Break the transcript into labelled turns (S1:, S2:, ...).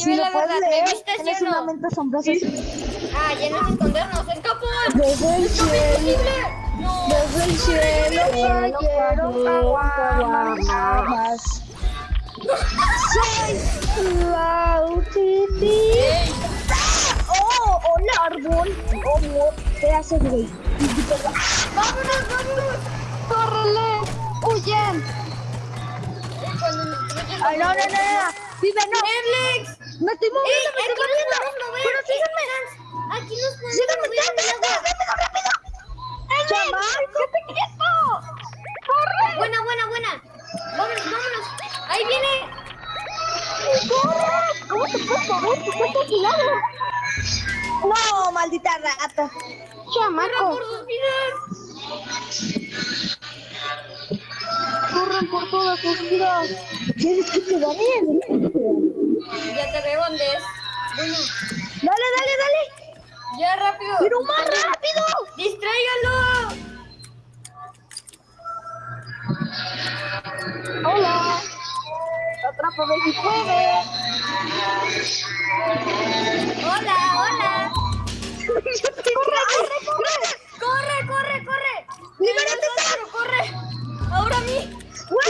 S1: Si
S2: la
S1: lo puedes
S2: verdad, ¿me
S1: leer, tienes
S2: o no?
S1: una mente asombrosa.
S2: Ah, ya no es escondernos, el capón.
S1: Desde el cielo.
S2: No.
S1: desde el cielo cayeron. Soy la. Oh, hola árbol. Oh, no, ¿qué haces, güey?
S2: ¡Vámonos, vámonos!
S1: ¡Córrele! ¡Huyen! Ay, no, no, no, no. Vive, no. Me estoy
S2: ¡Ey!
S1: moviendo, me
S2: Aquí
S1: estoy moviendo.
S2: mover.
S1: Pero síganme.
S2: Aquí nos podemos
S1: Síganme,
S2: mover
S1: rápido. ¡Qué quieto! ¡Corre!
S2: Buena, buena, buena. Vámonos, vámonos. Ahí viene.
S1: ¡Corre! ¿Cómo te puedes mover? No, maldita rata.
S2: ¡Corra
S1: Chamaco.
S2: por sus vidas!
S1: Por todas sus vidas. ¿Quieres que te gane?
S2: Ya te veo, Andrés. Bueno,
S1: Dale, dale, dale.
S2: ya rápido.
S1: Pero más rápido.
S2: ¡Distráigalo!
S1: Hola. Atrápame si puedes.
S2: Hola, hola.
S1: corre, corre, corre.
S2: ¡Corre, corre, corre!
S1: Libera What?